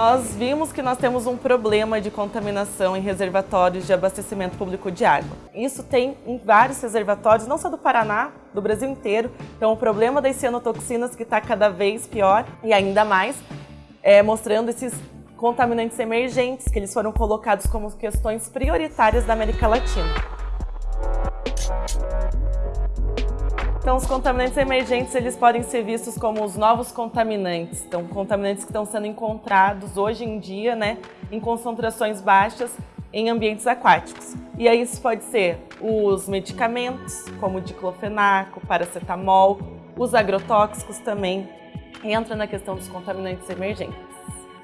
Nós vimos que nós temos um problema de contaminação em reservatórios de abastecimento público de água. Isso tem em vários reservatórios, não só do Paraná, do Brasil inteiro. Então o problema das cianotoxinas que está cada vez pior e ainda mais, é, mostrando esses contaminantes emergentes, que eles foram colocados como questões prioritárias da América Latina. Então, os contaminantes emergentes, eles podem ser vistos como os novos contaminantes. Então, contaminantes que estão sendo encontrados hoje em dia, né, em concentrações baixas em ambientes aquáticos. E aí isso pode ser os medicamentos, como diclofenaco, paracetamol, os agrotóxicos também, entra na questão dos contaminantes emergentes.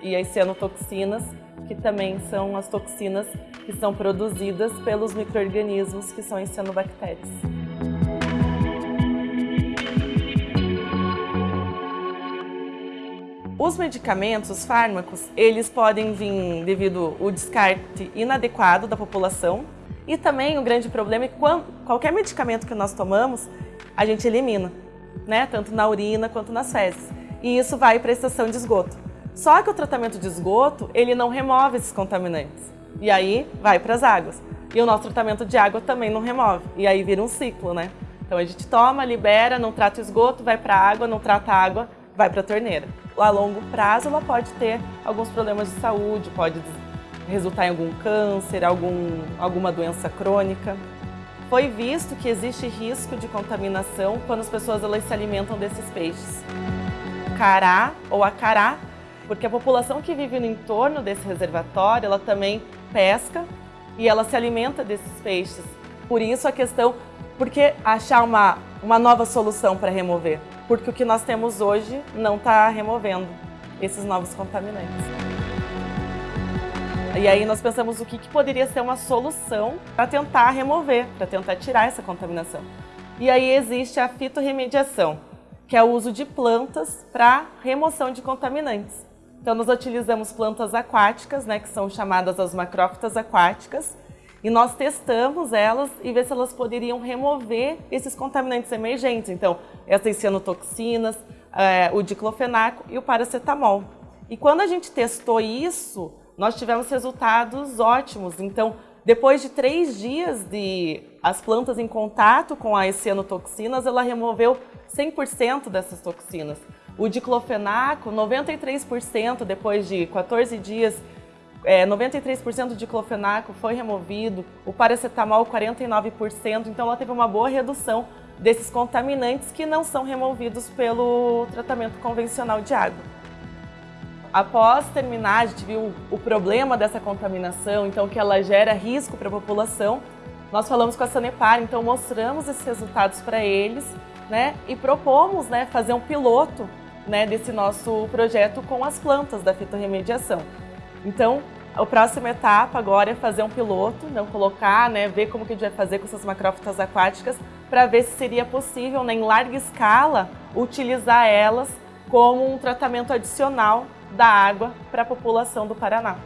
E as cianotoxinas, que também são as toxinas que são produzidas pelos micro-organismos que são as cianobactérias. Os medicamentos, os fármacos, eles podem vir devido ao descarte inadequado da população e também o grande problema é que quando, qualquer medicamento que nós tomamos, a gente elimina, né? tanto na urina quanto nas fezes. E isso vai para a estação de esgoto. Só que o tratamento de esgoto, ele não remove esses contaminantes. E aí vai para as águas. E o nosso tratamento de água também não remove. E aí vira um ciclo, né? Então a gente toma, libera, não trata o esgoto, vai para a água, não trata a água, vai para a torneira. A longo prazo, ela pode ter alguns problemas de saúde, pode resultar em algum câncer, algum, alguma doença crônica. Foi visto que existe risco de contaminação quando as pessoas elas se alimentam desses peixes. Cará ou acará, porque a população que vive no entorno desse reservatório, ela também pesca e ela se alimenta desses peixes. Por isso a questão, por que achar uma, uma nova solução para remover? porque o que nós temos hoje não está removendo esses novos contaminantes. E aí nós pensamos o que, que poderia ser uma solução para tentar remover, para tentar tirar essa contaminação. E aí existe a fitorremediação, que é o uso de plantas para remoção de contaminantes. Então nós utilizamos plantas aquáticas, né, que são chamadas as macrófitas aquáticas, e nós testamos elas e ver se elas poderiam remover esses contaminantes emergentes. Então, essas cianotoxinas, é, o diclofenaco e o paracetamol. E quando a gente testou isso, nós tivemos resultados ótimos. Então, depois de três dias de as plantas em contato com as cianotoxinas, ela removeu 100% dessas toxinas. O diclofenaco, 93% depois de 14 dias é, 93% de diclofenaco foi removido, o paracetamol 49%, então ela teve uma boa redução desses contaminantes que não são removidos pelo tratamento convencional de água. Após terminar, a gente viu o problema dessa contaminação, então que ela gera risco para a população, nós falamos com a Sanepar, então mostramos esses resultados para eles né, e propomos né, fazer um piloto né, desse nosso projeto com as plantas da fitorremediação. Então, a próxima etapa agora é fazer um piloto, não colocar, né, ver como que a gente vai fazer com essas macrófitas aquáticas para ver se seria possível, né, em larga escala, utilizar elas como um tratamento adicional da água para a população do Paraná.